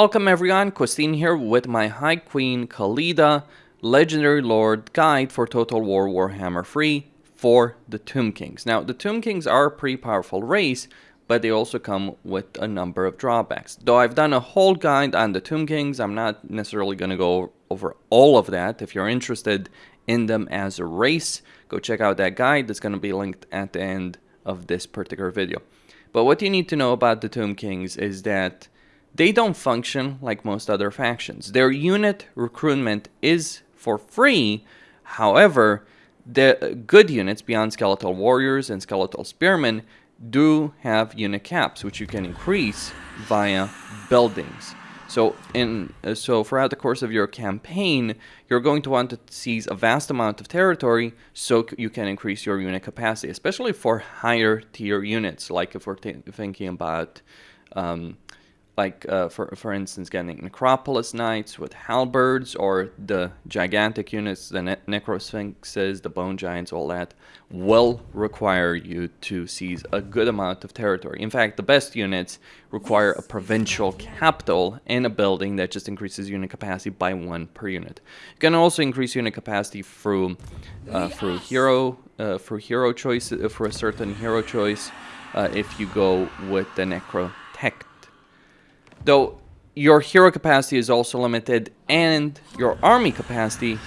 Welcome everyone, Costin here with my High Queen Khalida Legendary Lord Guide for Total War Warhammer 3 for the Tomb Kings. Now, the Tomb Kings are a pretty powerful race, but they also come with a number of drawbacks. Though I've done a whole guide on the Tomb Kings, I'm not necessarily going to go over all of that. If you're interested in them as a race, go check out that guide. That's going to be linked at the end of this particular video. But what you need to know about the Tomb Kings is that they don't function like most other factions. Their unit recruitment is for free. However, the good units beyond skeletal warriors and skeletal spearmen do have unit caps, which you can increase via buildings. So in uh, so throughout the course of your campaign, you're going to want to seize a vast amount of territory so you can increase your unit capacity, especially for higher tier units, like if we're thinking about um, like uh, for for instance getting necropolis knights with halberds or the gigantic units the ne necrosphinxes the bone giants all that will require you to seize a good amount of territory. In fact the best units require a provincial capital and a building that just increases unit capacity by one per unit. You can also increase unit capacity through uh, through hero uh, for hero choice uh, for a certain hero choice uh, if you go with the necrotect Though your hero capacity is also limited and your army capacity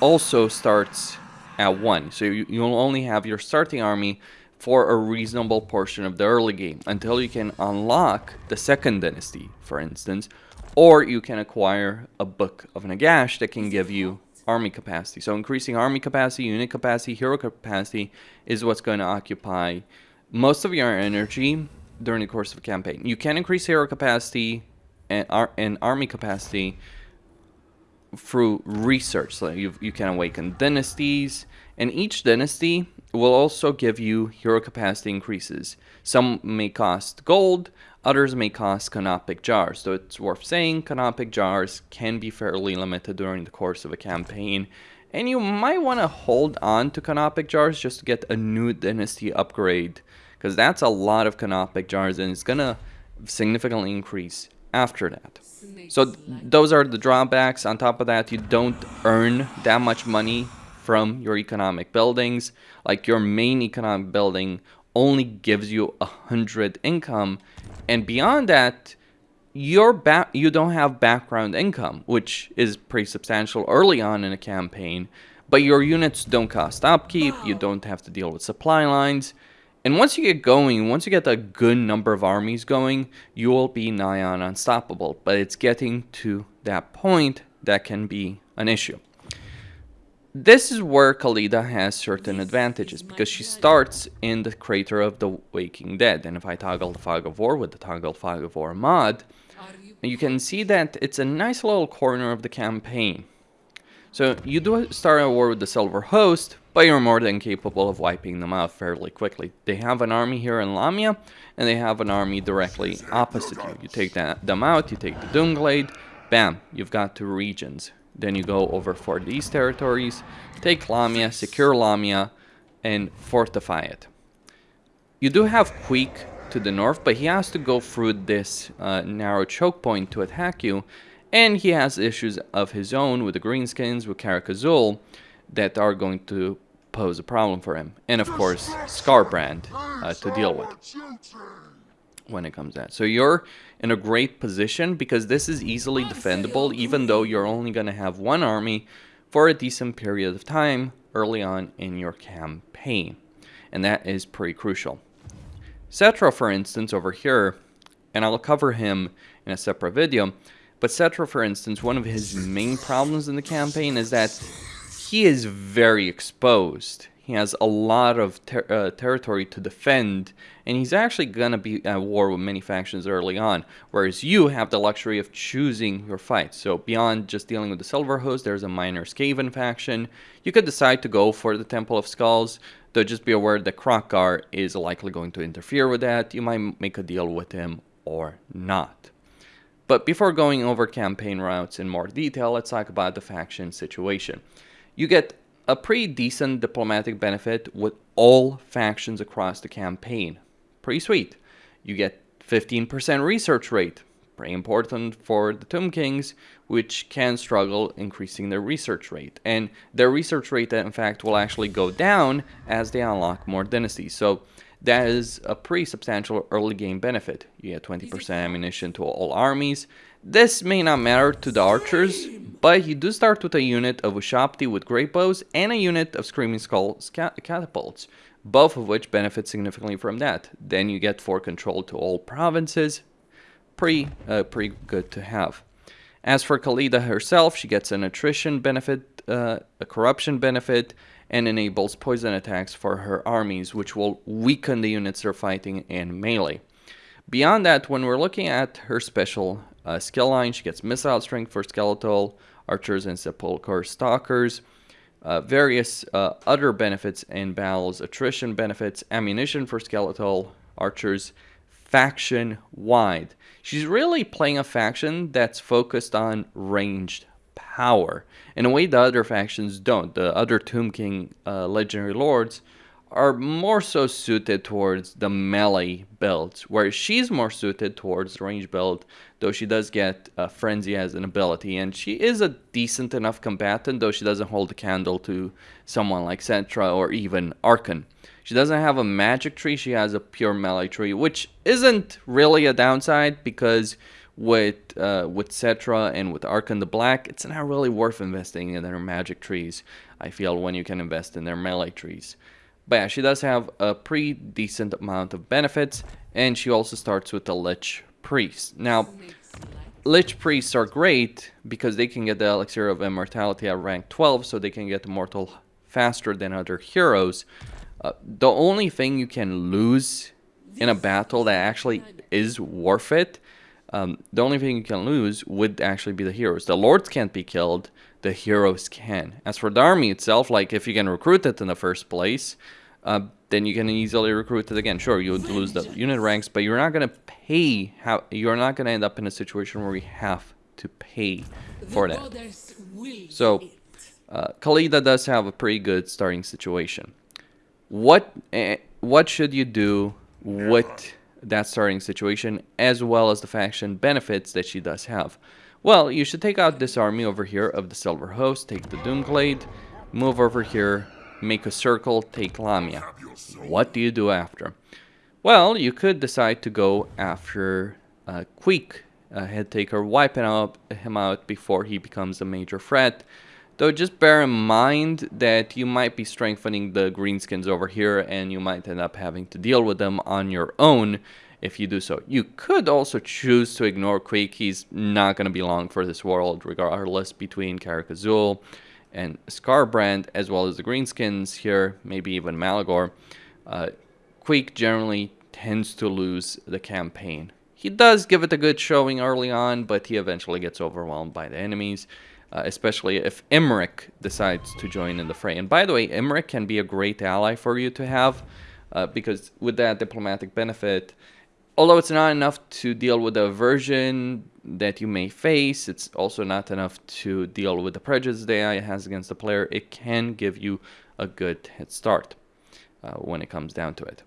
also starts at 1. So you, you'll only have your starting army for a reasonable portion of the early game until you can unlock the second dynasty, for instance, or you can acquire a book of Nagash that can give you army capacity. So increasing army capacity, unit capacity, hero capacity is what's going to occupy most of your energy during the course of a campaign. You can increase hero capacity and, ar and army capacity through research. So you you can awaken dynasties, and each dynasty will also give you hero capacity increases. Some may cost gold, others may cost canopic jars. So it's worth saying canopic jars can be fairly limited during the course of a campaign. And you might want to hold on to canopic jars just to get a new dynasty upgrade because that's a lot of canopic jars and it's gonna significantly increase after that. So those are the drawbacks. On top of that, you don't earn that much money from your economic buildings. Like your main economic building only gives you a hundred income, and beyond that, your back you don't have background income, which is pretty substantial early on in a campaign. But your units don't cost upkeep. You don't have to deal with supply lines. And once you get going, once you get a good number of armies going, you will be nigh on unstoppable. But it's getting to that point that can be an issue. This is where Khalida has certain advantages because she starts in the crater of the Walking Dead. And if I toggle the Fog of War with the toggle Fog of War mod, you can see that it's a nice little corner of the campaign. So you do start a war with the Silver Host, but you're more than capable of wiping them out fairly quickly. They have an army here in Lahmia, and they have an army directly opposite you. You take that, them out, you take the Doomglade, bam, you've got two regions. Then you go over for these territories, take Lahmia, secure Lahmia, and fortify it. You do have Queek to the north, but he has to go through this uh, narrow choke point to attack you, and he has issues of his own with the Greenskins, with Karak Azul, that are going to pose a problem for him. And of course, Skarbrand uh, to deal with when it comes to that. So you're in a great position because this is easily defendable even though you're only going to have one army for a decent period of time early on in your campaign. And that is pretty crucial. Settra, for instance, over here, and I'll cover him in a separate video, but Settra, for instance, one of his main problems in the campaign is that he is very exposed. He has a lot of ter uh, territory to defend, and he's actually going to be at war with many factions early on, whereas you have the luxury of choosing your fights. So beyond just dealing with the Silver Host, there's a minor Skaven faction. You could decide to go for the Temple of Skulls, though just be aware that Kroq-Gar is likely going to interfere with that. You might make a deal with him or not. But before going over campaign routes in more detail, let's talk about the faction situation you get a pretty decent diplomatic benefit with all factions across the campaign. Pretty sweet. You get 15% research rate. Pretty important for the Tomb Kings, which can struggle increasing their research rate. And their research rate, in fact, will actually go down as they unlock more dynasties. So that is a pretty substantial early game benefit. You get 20% ammunition to all armies. This may not matter to the archers, but you do start with a unit of Ushabti with great bows and a unit of Screaming Skull catapults, both of which benefit significantly from that. Then you get 4 control to all provinces, pretty, uh, pretty good to have. As for Khalida herself, she gets an attrition benefit, uh, a corruption benefit, and enables poison attacks for her armies, which will weaken the units they're fighting in melee. Beyond that, when we're looking at her special uh, skill line, she gets missile strength for skeletal, archers, and sepulchre stalkers. Uh, various uh, other benefits in battles, attrition benefits, ammunition for skeletal archers, faction wide. She's really playing a faction that's focused on ranged power in a way the other factions don't. The other Tomb King uh, legendary lords are more so suited towards the melee builds, where she's more suited towards the range build, though she does get uh, Frenzy as an ability, and she is a decent enough combatant, though she doesn't hold a candle to someone like Settra or even Arkhan. She doesn't have a magic tree, she has a pure melee tree, which isn't really a downside because with uh, with Settra and with Arkhan the Black, it's not really worth investing in their magic trees, I feel, when you can invest in their melee trees. But yeah, she does have a pretty decent amount of benefits, and she also starts with the Lich Priest. Now, Lich Priests are great because they can get the Elixir of Immortality at rank 12, so they can get immortal faster than other heroes. Uh, the only thing you can lose in a battle that actually is worth it, um, the only thing you can lose would actually be the heroes. The lords can't be killed, the heroes can. As for the army itself, like if you can recruit it in the first place, uh, then you can easily recruit it again. Sure, you would lose the unit ranks, but you're not going to pay, how, you're not going to end up in a situation where you have to pay for that. So, uh, Khalida does have a pretty good starting situation what uh, what should you do with that starting situation as well as the faction benefits that she does have. Well you should take out this army over here of the silver host take the doomglade move over here make a circle take lahmia. What do you do after? Well you could decide to go after uh, Queek, head taker wiping out him out before he becomes a major threat Though just bear in mind that you might be strengthening the greenskins over here and you might end up having to deal with them on your own if you do so. You could also choose to ignore Queek. He's not going to be long for this world regardless between Karak Azul and Skarbrand as well as the greenskins here, maybe even Malagor. Uh, Queek generally tends to lose the campaign. He does give it a good showing early on, but he eventually gets overwhelmed by the enemies uh, especially if Imrik decides to join in the fray. And by the way, Imrik can be a great ally for you to have uh, because with that diplomatic benefit, although it's not enough to deal with the aversion that you may face, it's also not enough to deal with the prejudice the AI has against the player. It can give you a good head start uh, when it comes down to it.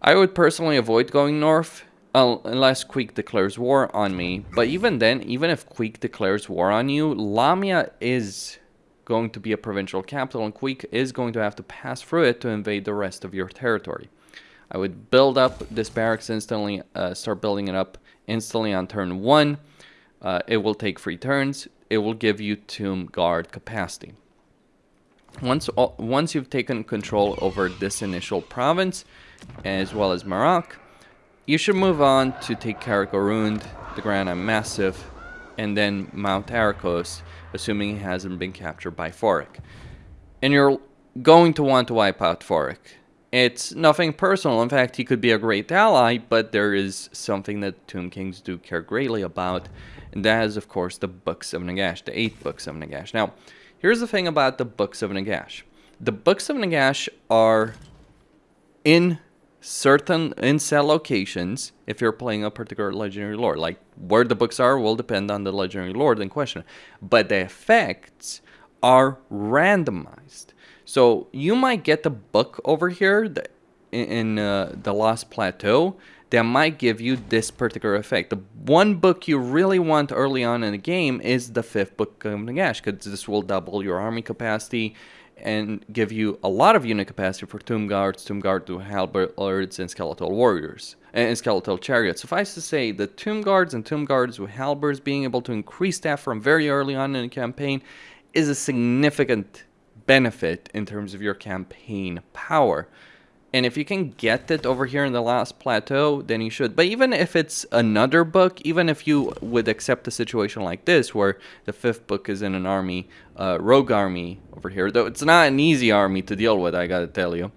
I would personally avoid going north unless Queek declares war on me. But even then, even if Queek declares war on you, Lahmia is going to be a provincial capital and Queek is going to have to pass through it to invade the rest of your territory. I would build up this barracks instantly, uh, start building it up instantly on turn 1. Uh, it will take 3 turns. It will give you Tomb Guard capacity. Once, once you've taken control over this initial province, as well as Marak, you should move on to take Karak Orund, the Grana Massif, and then Mount Arakos, assuming he hasn't been captured by Thorek. And you're going to want to wipe out Thorek. It's nothing personal, in fact he could be a great ally, but there is something that Tomb Kings do care greatly about, and that is of course the Books of Nagash, the 8 Books of Nagash. Now, here's the thing about the Books of Nagash. The Books of Nagash are in certain incel locations if you're playing a particular legendary lord. Like where the books are will depend on the legendary lord in question. But the effects are randomized. So you might get the book over here in uh, the Lost Plateau that might give you this particular effect. The one book you really want early on in the game is the fifth book of Nagash, because this will double your army capacity and give you a lot of unit capacity for Tomb Guards, Tomb Guard to Halberds, and Skeletal Warriors, and Skeletal Chariots. Suffice to say, the Tomb Guards and Tomb Guards with Halberds being able to increase that from very early on in the campaign is a significant benefit in terms of your campaign power. And if you can get it over here in the last plateau, then you should. But even if it's another book, even if you would accept a situation like this, where the fifth book is in an army, uh, rogue army over here, though it's not an easy army to deal with, I gotta tell you.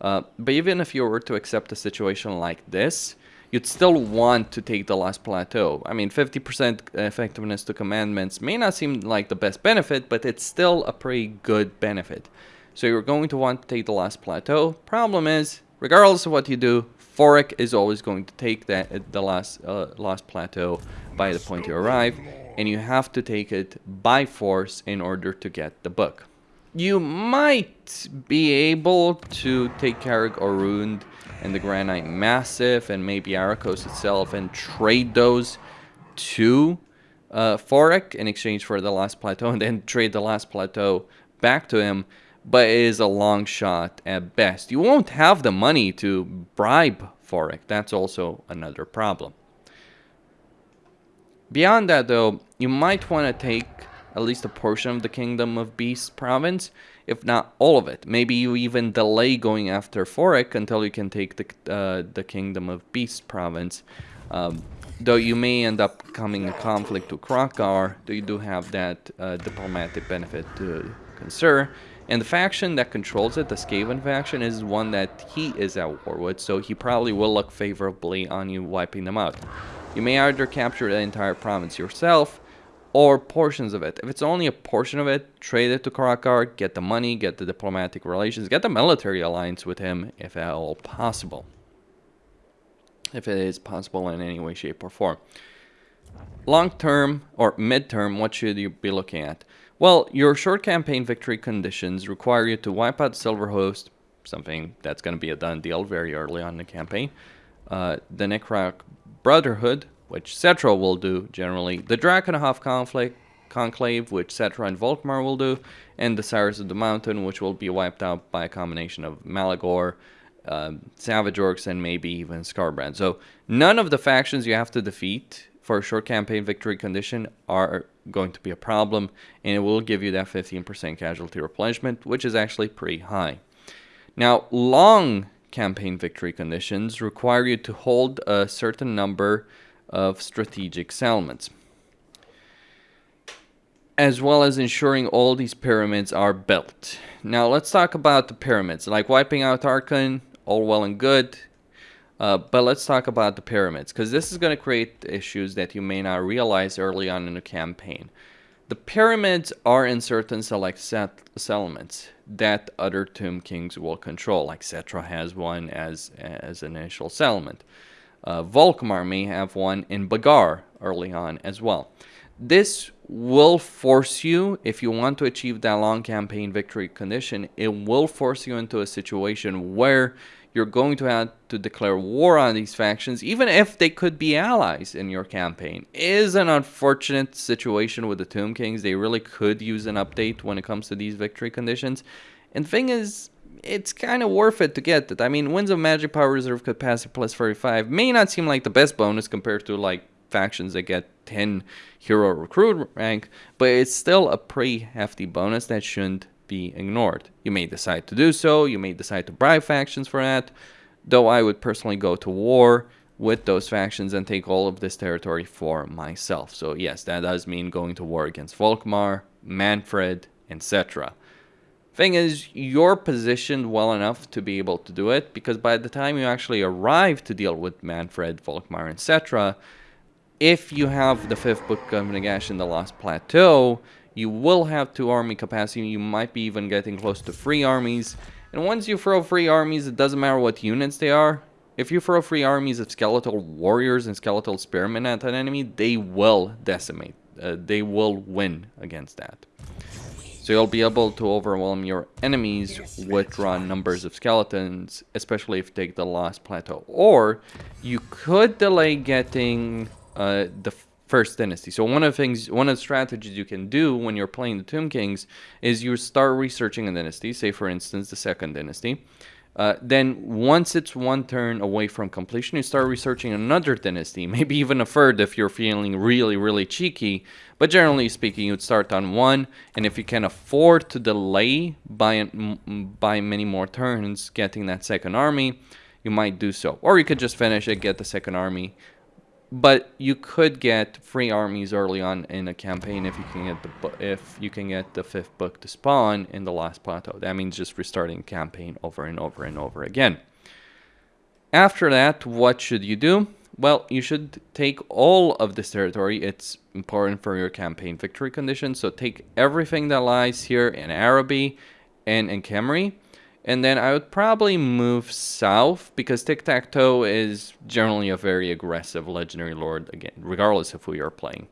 Uh, but even if you were to accept a situation like this, you'd still want to take the last plateau. I mean, 50% effectiveness to commandments may not seem like the best benefit, but it's still a pretty good benefit. So you're going to want to take the last plateau. Problem is, regardless of what you do, Thorek is always going to take that the last uh, last plateau by the point you arrive, and you have to take it by force in order to get the book. You might be able to take Carreg Orund and the Granite Massif and maybe Arakos itself and trade those to uh, Thorek in exchange for the last plateau and then trade the last plateau back to him but it is a long shot at best. You won't have the money to bribe Thorek. That's also another problem. Beyond that, though, you might want to take at least a portion of the Kingdom of Beasts province, if not all of it. Maybe you even delay going after Thorek until you can take the, uh, the Kingdom of Beasts province. Um, though you may end up coming in conflict with Kroq-Gar, though you do have that uh, diplomatic benefit to consider. And the faction that controls it, the Skaven faction, is one that he is at war with, so he probably will look favorably on you wiping them out. You may either capture the entire province yourself, or portions of it. If it's only a portion of it, trade it to Kroq-Gar, get the money, get the diplomatic relations, get the military alliance with him, if at all possible. If it is possible in any way, shape, or form. Long term, or mid term, what should you be looking at? Well, your short campaign victory conditions require you to wipe out Silverhost, something that's going to be a done deal very early on in the campaign. Uh, the Necrarch Brotherhood, which Settra will do generally. The Drakenhof conflict, Conclave, which Settra and Volkmar will do. And the Sires of the Mountain, which will be wiped out by a combination of Malagor, um, Savage Orcs, and maybe even Skarbrand. So none of the factions you have to defeat for a short campaign victory condition are going to be a problem and it will give you that 15% casualty replenishment which is actually pretty high. Now long campaign victory conditions require you to hold a certain number of strategic settlements as well as ensuring all these pyramids are built. Now let's talk about the pyramids like wiping out Arkhan all well and good uh, but let's talk about the pyramids, because this is going to create issues that you may not realize early on in the campaign. The pyramids are in certain select set settlements that other Tomb Kings will control, like Settra has one as, as an initial settlement. Uh, Volkmar may have one in Bagar early on as well. This will force you, if you want to achieve that long campaign victory condition, it will force you into a situation where you're going to have to declare war on these factions, even if they could be allies in your campaign. Is an unfortunate situation with the Tomb Kings. They really could use an update when it comes to these victory conditions. And thing is, it's kind of worth it to get it. I mean, Winds of Magic Power Reserve Capacity plus 35 may not seem like the best bonus compared to like factions that get 10 hero recruit rank, but it's still a pretty hefty bonus that shouldn't be ignored. You may decide to do so, you may decide to bribe factions for that, though I would personally go to war with those factions and take all of this territory for myself. So yes, that does mean going to war against Volkmar, Manfred, etc. Thing is, you're positioned well enough to be able to do it, because by the time you actually arrive to deal with Manfred, Volkmar, etc., if you have the fifth book of Nagash in the Lost Plateau, you will have two army capacity. You might be even getting close to three armies. And once you throw three armies, it doesn't matter what units they are. If you throw three armies of skeletal warriors and skeletal spearmen at an enemy, they will decimate. Uh, they will win against that. So you'll be able to overwhelm your enemies with raw numbers of skeletons, especially if you take the Lost Plateau. Or you could delay getting uh, the first dynasty. So one of the things, one of the strategies you can do when you're playing the Tomb Kings is you start researching a dynasty, say for instance the second dynasty. Uh, then once it's one turn away from completion, you start researching another dynasty, maybe even a third if you're feeling really, really cheeky. But generally speaking, you'd start on one, and if you can afford to delay by, by many more turns getting that second army, you might do so. Or you could just finish it, get the second army, but you could get free armies early on in a campaign if you can get the if you can get the fifth book to spawn in the last plateau. That means just restarting campaign over and over and over again. After that, what should you do? Well, you should take all of this territory. It's important for your campaign victory conditions. So take everything that lies here in Araby and in Khemri and then I would probably move south because Tiktaq'to is generally a very aggressive legendary lord, again, regardless of who you're playing.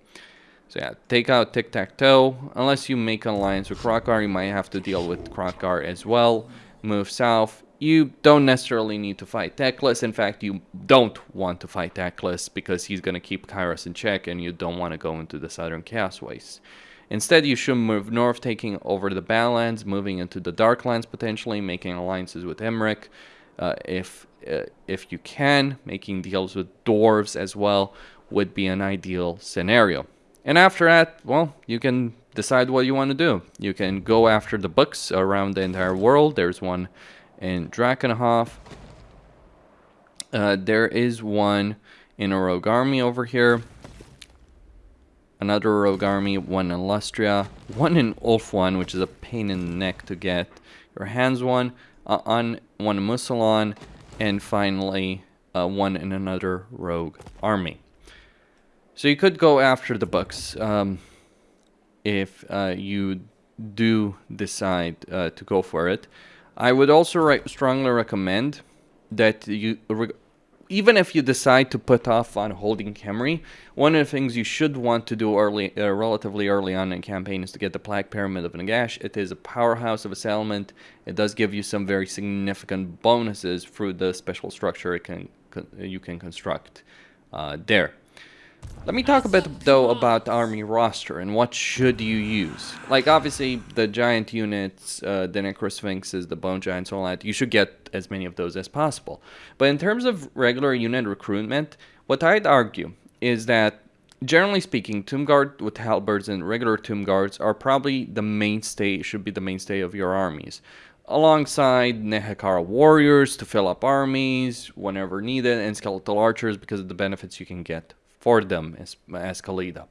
So yeah, take out Tiktaq'to. Unless you make an alliance with Kroq-Gar, you might have to deal with Kroq-Gar as well. Move south. You don't necessarily need to fight Teclis. In fact, you don't want to fight Teclis because he's going to keep Kairos in check and you don't want to go into the Southern Chaos Waste. Instead, you should move north, taking over the Badlands, moving into the Darklands potentially, making alliances with Imrik, uh, if uh, if you can, making deals with dwarves as well would be an ideal scenario. And after that, well, you can decide what you want to do. You can go after the books around the entire world. There's one in Drakenhof. Uh, there is one in a rogue army over here another rogue army, one in Lustria, one in Ulthuan, which is a pain in the neck to get your hands one, uh, on one in Mousillon, and finally uh, one in another rogue army. So you could go after the books um, if uh, you do decide uh, to go for it. I would also re strongly recommend that you even if you decide to put off on holding Khemri, one of the things you should want to do early, uh, relatively early on in campaign is to get the Black Pyramid of Nagash. It is a powerhouse of a settlement. It does give you some very significant bonuses through the special structure it can, you can construct uh, there. Let me talk a bit though about army roster and what should you use. Like obviously the giant units, uh, the Necrosphinxes, the Bone Giants, all that, you should get as many of those as possible. But in terms of regular unit recruitment, what I'd argue is that generally speaking, Tomb Guard with halberds and regular Tomb Guards are probably the mainstay, should be the mainstay of your armies. Alongside Nehekhara warriors to fill up armies whenever needed, and skeletal archers because of the benefits you can get for them as, as Khalida.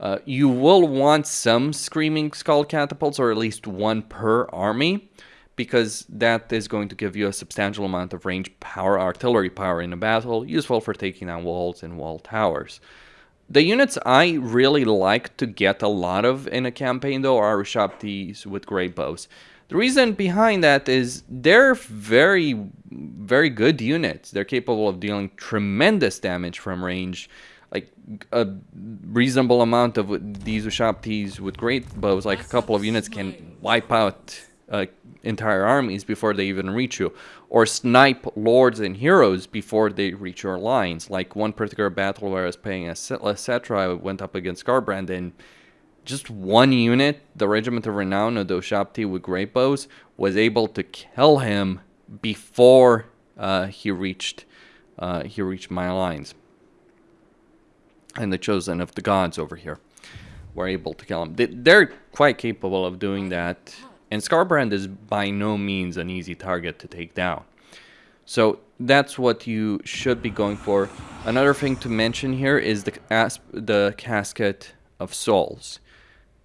Uh, you will want some Screaming Skull catapults, or at least one per army, because that is going to give you a substantial amount of range power, artillery power in a battle, useful for taking down walls and wall towers. The units I really like to get a lot of in a campaign, though, are Ushabtis with great bows. The reason behind that is they're very, very good units. They're capable of dealing tremendous damage from range like a reasonable amount of these Ushabtis with great bows, like a couple of units can wipe out uh, entire armies before they even reach you, or snipe lords and heroes before they reach your lines. Like one particular battle where I was playing a Settra, I went up against Skarbrand and just one unit, the Regiment of Renown of the Ushabti with great bows, was able to kill him before uh, he reached uh, he reached my lines and the chosen of the gods over here were able to kill him. They're quite capable of doing that, and Skarbrand is by no means an easy target to take down. So that's what you should be going for. Another thing to mention here is the, the Casket of Souls.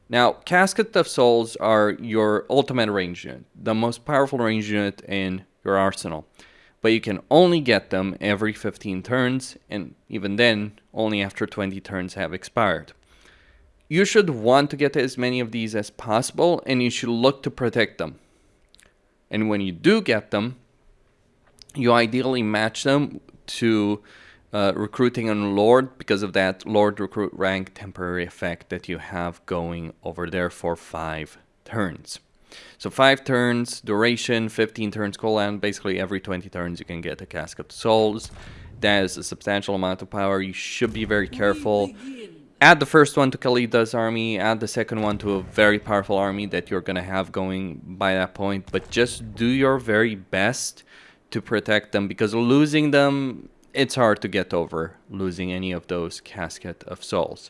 Now, Casket of Souls are your ultimate range unit, the most powerful range unit in your arsenal but you can only get them every 15 turns, and even then, only after 20 turns have expired. You should want to get as many of these as possible, and you should look to protect them. And when you do get them, you ideally match them to uh, recruiting on Lord because of that Lord recruit rank temporary effect that you have going over there for 5 turns. So 5 turns, duration, 15 turns cooldown. Basically, every 20 turns you can get a Cask of Souls. That is a substantial amount of power. You should be very careful. Add the first one to Khalida's army, add the second one to a very powerful army that you're going to have going by that point. But just do your very best to protect them because losing them, it's hard to get over losing any of those Casket of Souls.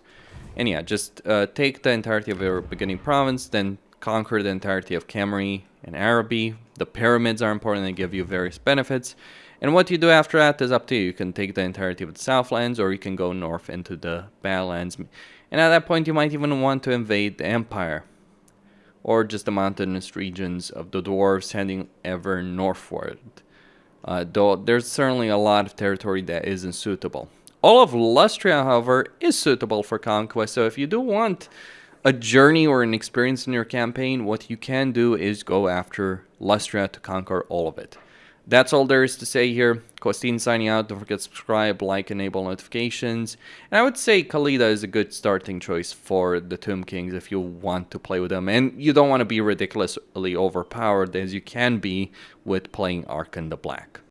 And yeah, just uh, take the entirety of your beginning province, then conquer the entirety of Khemri and Araby. The pyramids are important they give you various benefits. And what you do after that is up to you. You can take the entirety of the Southlands or you can go north into the Badlands. And at that point you might even want to invade the Empire. Or just the mountainous regions of the Dwarves heading ever northward. Uh, though there's certainly a lot of territory that isn't suitable. All of Lustria, however, is suitable for conquest, so if you do want a journey or an experience in your campaign, what you can do is go after Lustria to conquer all of it. That's all there is to say here. Costin signing out. Don't forget to subscribe, like, enable notifications. And I would say Khalida is a good starting choice for the Tomb Kings if you want to play with them. And you don't want to be ridiculously overpowered as you can be with playing Arkhan the Black.